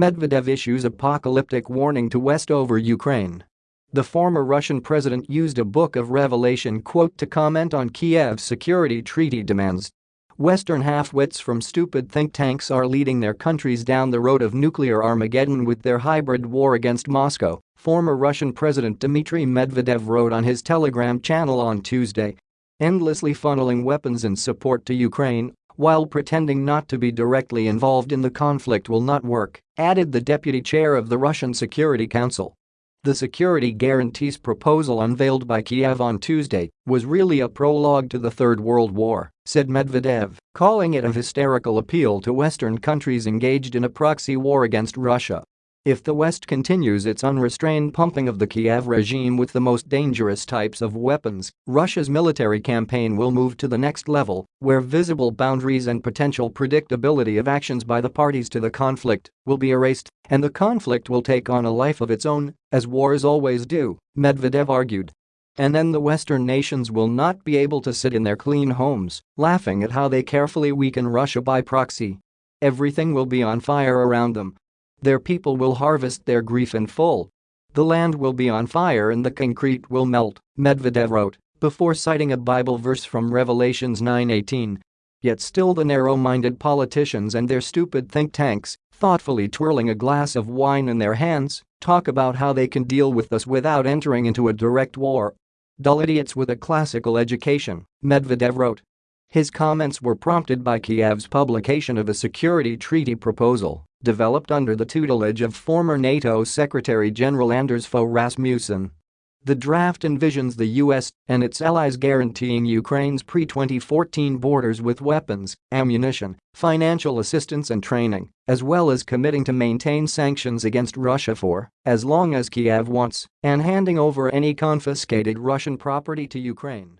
Medvedev issues apocalyptic warning to West over Ukraine. The former Russian president used a Book of Revelation quote to comment on Kiev's security treaty demands. Western half-wits from stupid think tanks are leading their countries down the road of nuclear Armageddon with their hybrid war against Moscow, former Russian President Dmitry Medvedev wrote on his Telegram channel on Tuesday. Endlessly funneling weapons and support to Ukraine while pretending not to be directly involved in the conflict will not work, added the deputy chair of the Russian Security Council. The security guarantees proposal unveiled by Kiev on Tuesday was really a prologue to the Third World War, said Medvedev, calling it a hysterical appeal to Western countries engaged in a proxy war against Russia. If the West continues its unrestrained pumping of the Kiev regime with the most dangerous types of weapons, Russia's military campaign will move to the next level, where visible boundaries and potential predictability of actions by the parties to the conflict will be erased, and the conflict will take on a life of its own, as wars always do, Medvedev argued. And then the Western nations will not be able to sit in their clean homes, laughing at how they carefully weaken Russia by proxy. Everything will be on fire around them, their people will harvest their grief in full. The land will be on fire and the concrete will melt, Medvedev wrote, before citing a Bible verse from Revelations 9:18. Yet still the narrow-minded politicians and their stupid think tanks, thoughtfully twirling a glass of wine in their hands, talk about how they can deal with us without entering into a direct war. Dull idiots with a classical education, Medvedev wrote. His comments were prompted by Kiev's publication of a security treaty proposal developed under the tutelage of former NATO Secretary-General Anders Fogh Rasmussen. The draft envisions the US and its allies guaranteeing Ukraine's pre-2014 borders with weapons, ammunition, financial assistance and training, as well as committing to maintain sanctions against Russia for as long as Kiev wants and handing over any confiscated Russian property to Ukraine.